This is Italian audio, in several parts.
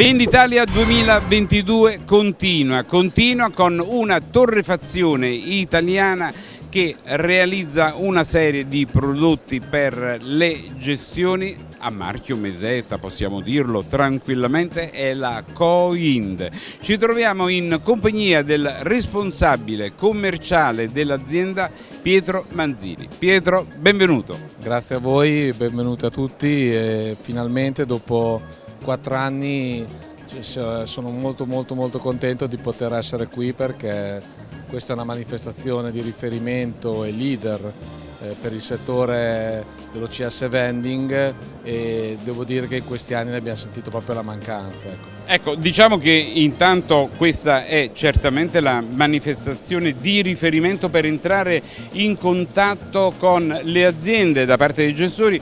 Venditalia 2022 continua, continua con una torrefazione italiana che realizza una serie di prodotti per le gestioni a marchio Meseta, possiamo dirlo tranquillamente, è la Coind. Ci troviamo in compagnia del responsabile commerciale dell'azienda Pietro Manzini. Pietro, benvenuto. Grazie a voi, benvenuti a tutti finalmente dopo quattro anni sono molto molto molto contento di poter essere qui perché questa è una manifestazione di riferimento e leader eh, per il settore dell'OCS vending e devo dire che in questi anni ne abbiamo sentito proprio la mancanza. Ecco. ecco, diciamo che intanto questa è certamente la manifestazione di riferimento per entrare in contatto con le aziende da parte dei gestori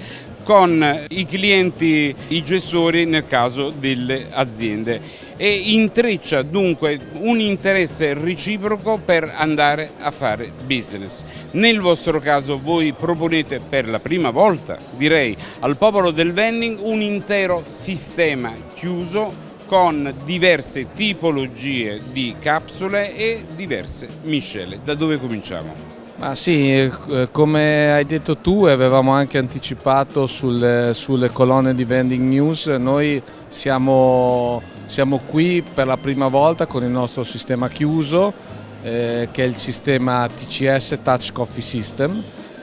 con i clienti, i gestori nel caso delle aziende e intreccia dunque un interesse reciproco per andare a fare business. Nel vostro caso voi proponete per la prima volta, direi, al popolo del vending un intero sistema chiuso con diverse tipologie di capsule e diverse miscele. Da dove cominciamo? Ma sì, eh, come hai detto tu avevamo anche anticipato sulle, sulle colonne di Vending News, noi siamo, siamo, qui per la prima volta con il nostro sistema chiuso eh, che è il sistema TCS Touch Coffee System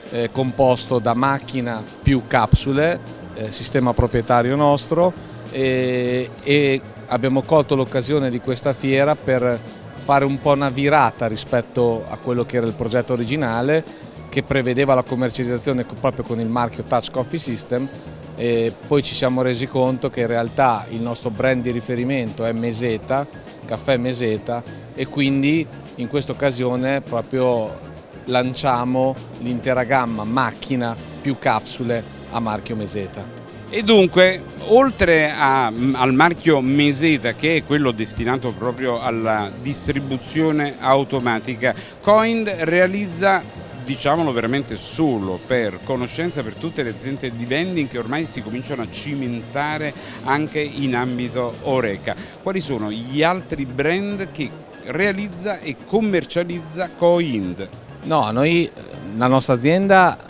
eh, composto da macchina più capsule, eh, sistema proprietario nostro e, e abbiamo colto l'occasione di questa fiera per fare un po' una virata rispetto a quello che era il progetto originale che prevedeva la commercializzazione proprio con il marchio Touch Coffee System e poi ci siamo resi conto che in realtà il nostro brand di riferimento è Meseta, caffè Meseta e quindi in questa occasione proprio lanciamo l'intera gamma macchina più capsule a marchio Meseta. E dunque, oltre a, al marchio Meseta, che è quello destinato proprio alla distribuzione automatica, Coind realizza diciamolo veramente solo per conoscenza per tutte le aziende di vending che ormai si cominciano a cimentare anche in ambito Oreca. Quali sono gli altri brand che realizza e commercializza Coind? No, noi, la nostra azienda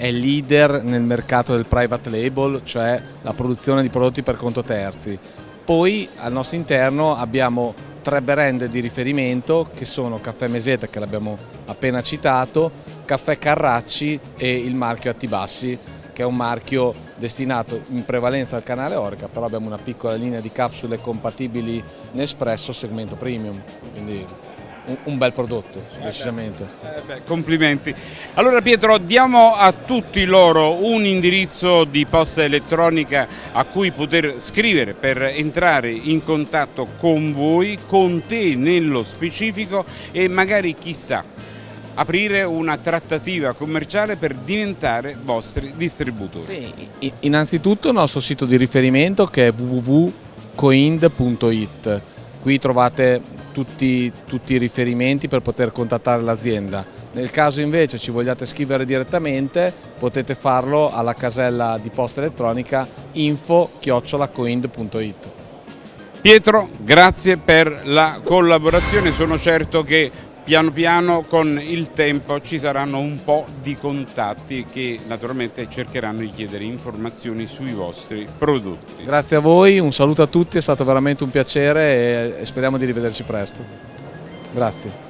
è leader nel mercato del private label, cioè la produzione di prodotti per conto terzi. Poi al nostro interno abbiamo tre brand di riferimento che sono Caffè Meseta che l'abbiamo appena citato, Caffè Carracci e il marchio Attibassi che è un marchio destinato in prevalenza al canale Orica, però abbiamo una piccola linea di capsule compatibili Nespresso segmento premium. Quindi un, bel prodotto, decisamente. Eh beh, complimenti. Allora Pietro, diamo a tutti loro un indirizzo di posta elettronica a cui poter scrivere per entrare in contatto con voi, con te nello specifico e magari chissà aprire una trattativa commerciale per diventare vostri distributori. Sì, innanzitutto il nostro sito di riferimento che è www.coind.it Qui trovate tutti, tutti, i riferimenti per poter contattare l'azienda. Nel caso invece ci vogliate scrivere direttamente potete farlo alla casella di posta elettronica info-coind.it. Pietro, grazie per la collaborazione, sono certo che piano piano con il tempo ci saranno un po' di contatti che naturalmente cercheranno di chiedere informazioni sui vostri prodotti. Grazie a voi, un saluto a tutti, è stato veramente un piacere e speriamo di rivederci presto. Grazie.